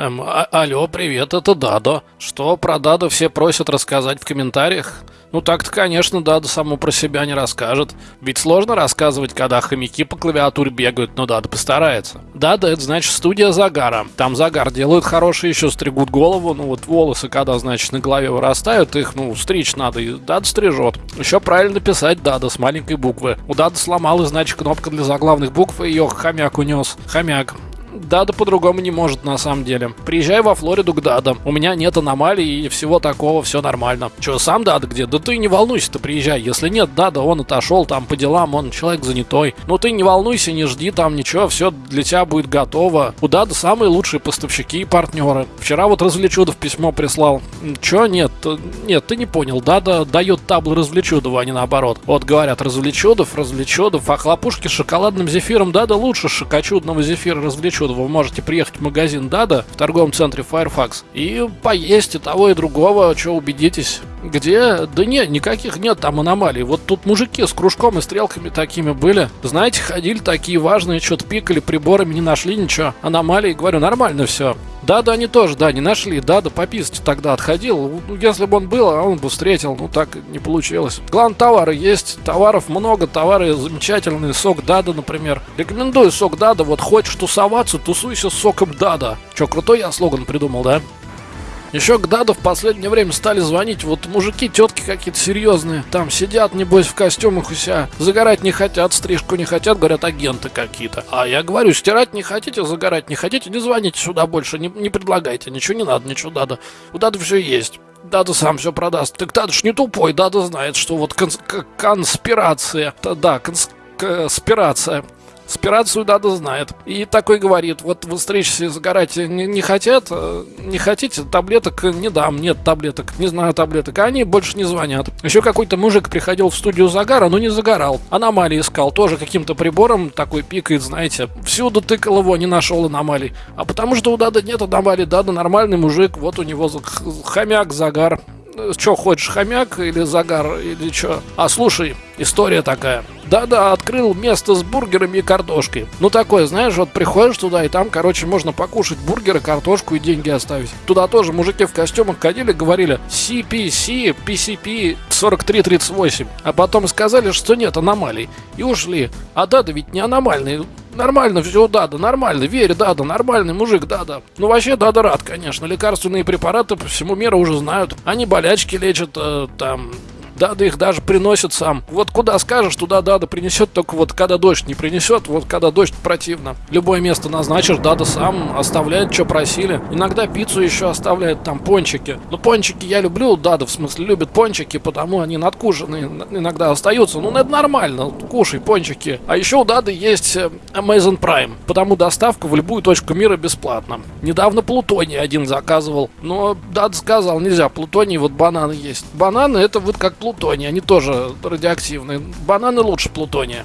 Эм, а- алло, привет, это Дадо. Что про Дадо все просят рассказать в комментариях? Ну так-то, конечно, Дадо само про себя не расскажет. Ведь сложно рассказывать, когда хомяки по клавиатуре бегают, но Дадо постарается. Дадо это значит студия Загара. Там Загар делают хорошие, еще стригут голову, ну вот волосы, когда, значит, на голове вырастают, их, ну, стричь надо, и Дадо стрижет. Еще правильно писать Дадо с маленькой буквы. У Дадо сломалась, значит, кнопка для заглавных букв, и ее хомяк унес. Хомяк. Дада по-другому не может на самом деле. Приезжай во Флориду к Дада. У меня нет аномалий и всего такого, все нормально. Че, сам Дада где? Да ты не волнуйся, ты приезжай. Если нет Дада, он отошел там по делам, он человек занятой. Ну ты не волнуйся, не жди там ничего, все для тебя будет готово. У Дада самые лучшие поставщики и партнеры. Вчера вот Развлечудов письмо прислал. Че, нет, нет, ты не понял. Дада дает таблы Развлечудову, а не наоборот. Вот говорят, Развлечудов, Развлечудов, а хлопушки с шоколадным зефиром Дада лучше шокочудного зефира Развлечудова вы можете приехать в магазин Дада в торговом центре Firefox и поесть и того, и другого, что убедитесь. Где? Да нет, никаких нет там аномалий. Вот тут мужики с кружком и стрелками такими были. Знаете, ходили такие важные, что-то пикали приборами, не нашли ничего. Аномалии, говорю, нормально все. Да, да, они тоже, да, не нашли. Да, да, пописать тогда отходил. Ну, если бы он был, а он бы встретил. Ну, так не получилось. Главное, товары есть. Товаров много, товары замечательные. Сок Дада, например. Рекомендую сок Дада. Вот хочешь тусоваться, тусуйся с соком Дада. Че, крутой я слоган придумал, да? Еще к Даду в последнее время стали звонить вот мужики, тетки какие-то серьезные. Там сидят, небось, в костюмах у себя. Загорать не хотят, стрижку не хотят, говорят, агенты какие-то. А я говорю, стирать не хотите, загорать не хотите, не звоните сюда больше, не, не предлагайте, ничего не надо, ничего Дада. У Дада все есть. Дада сам все продаст. Так Дада ж не тупой, Дада знает, что вот конс- конспирация. Да, конспирация. Спирацию Дада знает. И такой говорит, вот вы встречи загорать не, не хотят, э, не хотите, таблеток не дам, нет таблеток, не знаю таблеток. А они больше не звонят. Еще какой-то мужик приходил в студию загара, но не загорал. Аномалии искал, тоже каким-то прибором такой пикает, знаете. Всюду тыкал его, не нашел аномалий. А потому что у Дада нет аномалий, Дада нормальный мужик, вот у него хомяк, загар. Что хочешь, хомяк или загар, или что? А слушай, история такая. Да-да, открыл место с бургерами и картошкой. Ну такое, знаешь, вот приходишь туда, и там, короче, можно покушать бургеры, картошку и деньги оставить. Туда тоже мужики в костюмах ходили, говорили CPC, PCP 4338. А потом сказали, что нет аномалий. И ушли. А да-да ведь не аномальный. Нормально все, Дада, нормально, верь, Дада, нормальный мужик, Дада. Ну вообще Дада рад, конечно, лекарственные препараты по всему миру уже знают. Они болячки лечат, э, там, Дада их даже приносит сам. Вот куда скажешь, туда Дада принесет, только вот когда дождь не принесет, вот когда дождь противно. Любое место назначишь, Дада сам оставляет, что просили. Иногда пиццу еще оставляет, там пончики. Но пончики я люблю, Дада в смысле любит пончики, потому они надкушенные иногда остаются. Ну, это нормально, кушай пончики. А еще у Дады есть э, Amazon Prime, потому доставка в любую точку мира бесплатна. Недавно Плутоний один заказывал, но Дада сказал, нельзя, Плутоний, вот бананы есть. Бананы это вот как Плутоний плутония, они тоже радиоактивные. Бананы лучше плутония.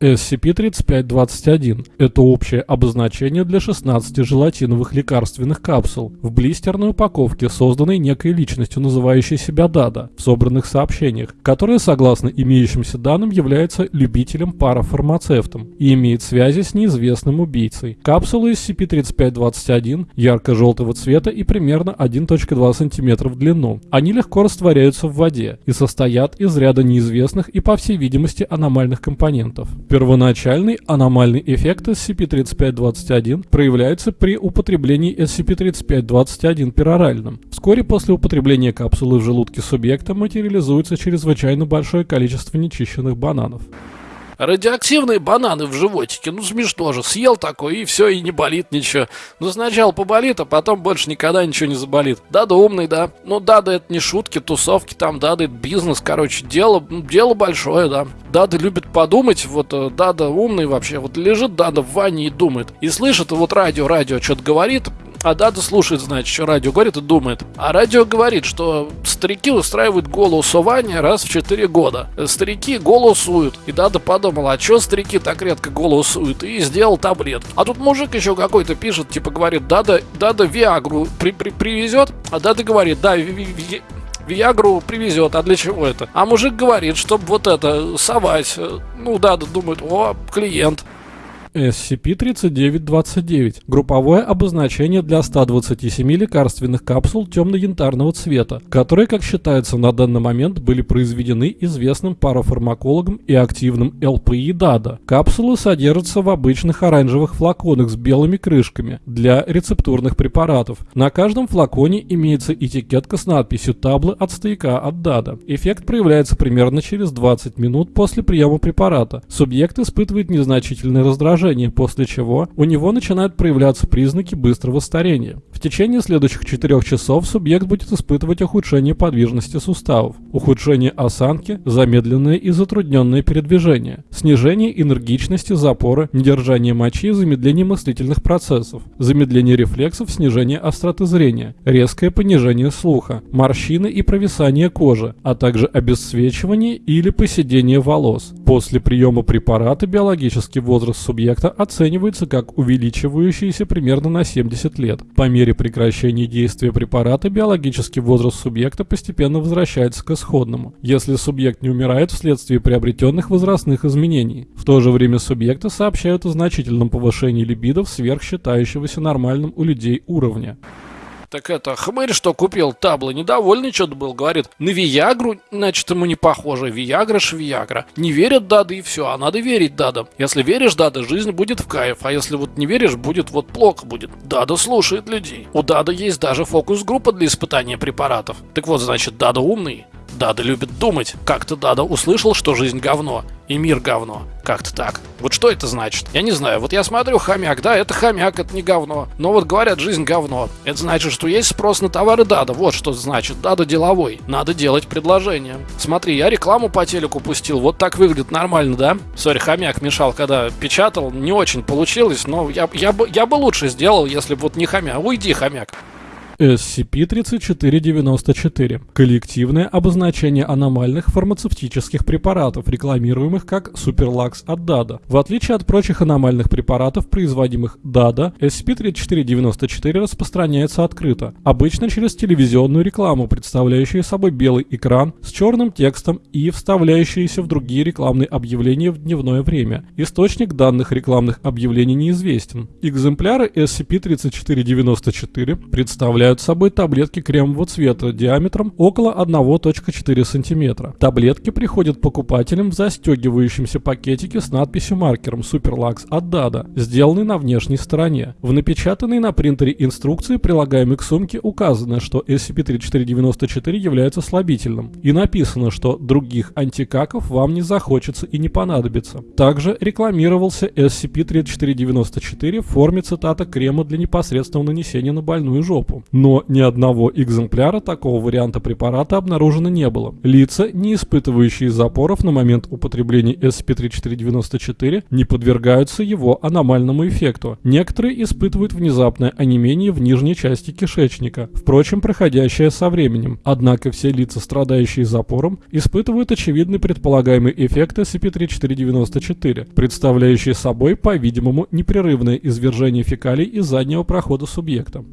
SCP-3521 – это общее обозначение для 16 желатиновых лекарственных капсул в блистерной упаковке, созданной некой личностью, называющей себя Дада, в собранных сообщениях, которая, согласно имеющимся данным, является любителем-парафармацевтом и имеет связи с неизвестным убийцей. Капсулы SCP-3521 ярко-желтого цвета и примерно 1.2 см в длину. Они легко растворяются в воде и состоят из ряда неизвестных и, по всей видимости, аномальных компонентов. Первоначальный аномальный эффект SCP-3521 проявляется при употреблении SCP-3521 пероральным. Вскоре после употребления капсулы в желудке субъекта материализуется чрезвычайно большое количество нечищенных бананов. Радиоактивные бананы в животике, ну смешно же, съел такой и все, и не болит ничего. Ну сначала поболит, а потом больше никогда ничего не заболит. Да, да умный, да. Ну да, да это не шутки, тусовки там, да, да это бизнес, короче, дело, ну, дело большое, да. Дада любит подумать, вот э, Дада умный вообще, вот лежит Дада в ванне и думает. И слышит, вот радио, радио что-то говорит, а Дада слушает, значит, что радио говорит и думает. А радио говорит, что старики устраивают голосование раз в 4 года. Старики голосуют. И Дада подумал, а что старики так редко голосуют? И сделал таблетки. А тут мужик еще какой-то пишет, типа говорит, Дада, Дада Виагру при, при, привезет, а Дада говорит, да, ви, ви, ви, Виагру привезет, а для чего это? А мужик говорит, чтобы вот это совать. Ну да, думает, о, клиент. SCP-3929 – групповое обозначение для 127 лекарственных капсул темно-янтарного цвета, которые, как считается на данный момент, были произведены известным парафармакологом и активным ЛПИ ДАДА. Капсулы содержатся в обычных оранжевых флаконах с белыми крышками для рецептурных препаратов. На каждом флаконе имеется этикетка с надписью «Таблы от стояка от ДАДА». Эффект проявляется примерно через 20 минут после приема препарата. Субъект испытывает незначительное раздражение, после чего у него начинают проявляться признаки быстрого старения. В течение следующих 4 часов субъект будет испытывать ухудшение подвижности суставов, ухудшение осанки, замедленное и затрудненное передвижение, снижение энергичности, запора, недержание мочи замедление мыслительных процессов, замедление рефлексов, снижение остроты зрения, резкое понижение слуха, морщины и провисание кожи, а также обесцвечивание или поседение волос. После приема препарата биологический возраст субъекта оценивается как увеличивающийся примерно на 70 лет. По мере прекращения действия препарата биологический возраст субъекта постепенно возвращается к исходному, если субъект не умирает вследствие приобретенных возрастных изменений. В то же время субъекты сообщают о значительном повышении либидо сверх считающегося нормальным у людей уровня. Так это, хмырь, что купил табло, недовольный что-то был, говорит, на Виагру, значит, ему не похоже, Виагра ж Виагра. Не верят Дады и все, а надо верить Дадам. Если веришь Дада, жизнь будет в кайф, а если вот не веришь, будет вот плохо будет. Дада слушает людей. У Дада есть даже фокус-группа для испытания препаратов. Так вот, значит, Дада умный, Дада любит думать. Как-то Дада услышал, что жизнь говно, и мир говно. Как-то так. Вот что это значит? Я не знаю. Вот я смотрю хомяк, да, это хомяк, это не говно. Но вот говорят, жизнь говно. Это значит, что есть спрос на товары Дада. Вот что значит. Дада деловой. Надо делать предложение. Смотри, я рекламу по телеку пустил. Вот так выглядит нормально, да? Sorry, хомяк мешал, когда печатал. Не очень получилось, но я, я, бы, я бы лучше сделал, если бы вот не хомяк. Уйди, хомяк. SCP-3494 – коллективное обозначение аномальных фармацевтических препаратов, рекламируемых как Суперлакс от DADA. В отличие от прочих аномальных препаратов, производимых DADA, SCP-3494 распространяется открыто, обычно через телевизионную рекламу, представляющую собой белый экран с черным текстом и вставляющиеся в другие рекламные объявления в дневное время. Источник данных рекламных объявлений неизвестен. Экземпляры SCP-3494 представляют представляют собой таблетки кремового цвета диаметром около 1.4 см. Таблетки приходят покупателям в застегивающемся пакетике с надписью маркером Superlux от Dada, сделанный на внешней стороне. В напечатанной на принтере инструкции, прилагаемой к сумке, указано, что SCP-3494 является слабительным, и написано, что других антикаков вам не захочется и не понадобится. Также рекламировался SCP-3494 в форме цитата крема для непосредственного нанесения на больную жопу но ни одного экземпляра такого варианта препарата обнаружено не было. Лица, не испытывающие запоров на момент употребления SCP-3494, не подвергаются его аномальному эффекту. Некоторые испытывают внезапное онемение в нижней части кишечника, впрочем, проходящее со временем. Однако все лица, страдающие запором, испытывают очевидный предполагаемый эффект SCP-3494, представляющий собой, по-видимому, непрерывное извержение фекалий из заднего прохода субъекта.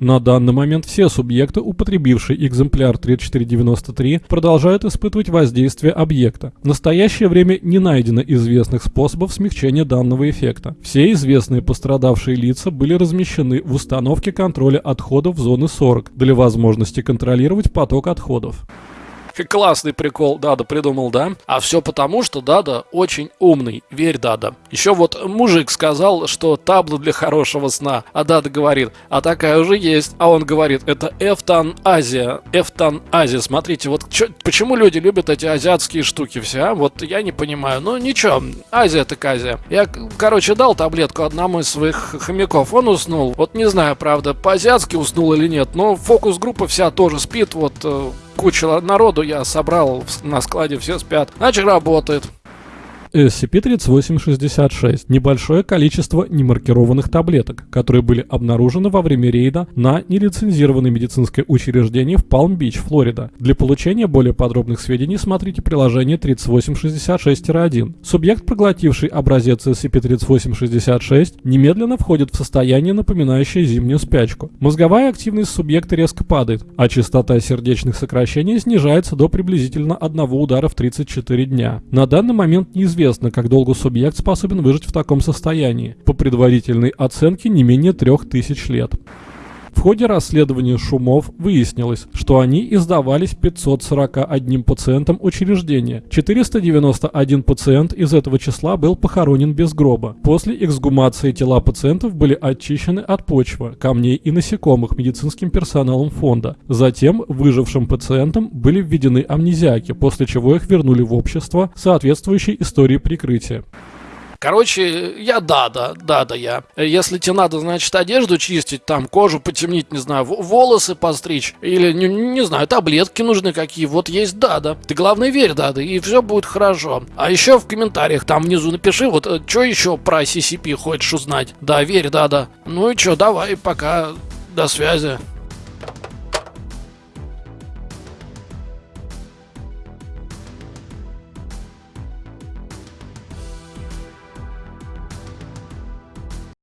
На данный момент все субъекты, употребившие экземпляр 3493, продолжают испытывать воздействие объекта. В настоящее время не найдено известных способов смягчения данного эффекта. Все известные пострадавшие лица были размещены в установке контроля отходов зоны 40 для возможности контролировать поток отходов. Классный прикол Дада придумал, да? А все потому, что Дада очень умный. Верь, Дада. Еще вот мужик сказал, что табло для хорошего сна. А Дада говорит, а такая уже есть. А он говорит, это Эфтан Азия. Эфтан Азия. Смотрите, вот чё, почему люди любят эти азиатские штуки все, а? Вот я не понимаю. Ну ничего, Азия так Азия. Я, короче, дал таблетку одному из своих хомяков. Он уснул. Вот не знаю, правда, по-азиатски уснул или нет, но фокус-группа вся тоже спит. Вот э, куча народу я собрал на складе, все спят. Значит, работает. SCP-3866 – небольшое количество немаркированных таблеток, которые были обнаружены во время рейда на нелицензированное медицинское учреждение в Палм-Бич, Флорида. Для получения более подробных сведений смотрите приложение 3866-1. Субъект, проглотивший образец SCP-3866, немедленно входит в состояние, напоминающее зимнюю спячку. Мозговая активность субъекта резко падает, а частота сердечных сокращений снижается до приблизительно одного удара в 34 дня. На данный момент неизвестно, Неизвестно, как долго субъект способен выжить в таком состоянии. По предварительной оценке не менее 3000 лет. В ходе расследования шумов выяснилось, что они издавались 541 пациентам учреждения. 491 пациент из этого числа был похоронен без гроба. После эксгумации тела пациентов были очищены от почвы, камней и насекомых медицинским персоналом фонда. Затем выжившим пациентам были введены амнезиаки, после чего их вернули в общество, соответствующей истории прикрытия. Короче, я да-да, да-да я. Если тебе надо, значит, одежду чистить, там кожу потемнить, не знаю, волосы постричь, или, не, не знаю, таблетки нужны какие, вот есть да-да. Ты главное верь да-да, и все будет хорошо. А еще в комментариях там внизу напиши, вот, э, что еще про CCP хочешь узнать. Да, верь да-да. Ну и что, давай, пока, до связи.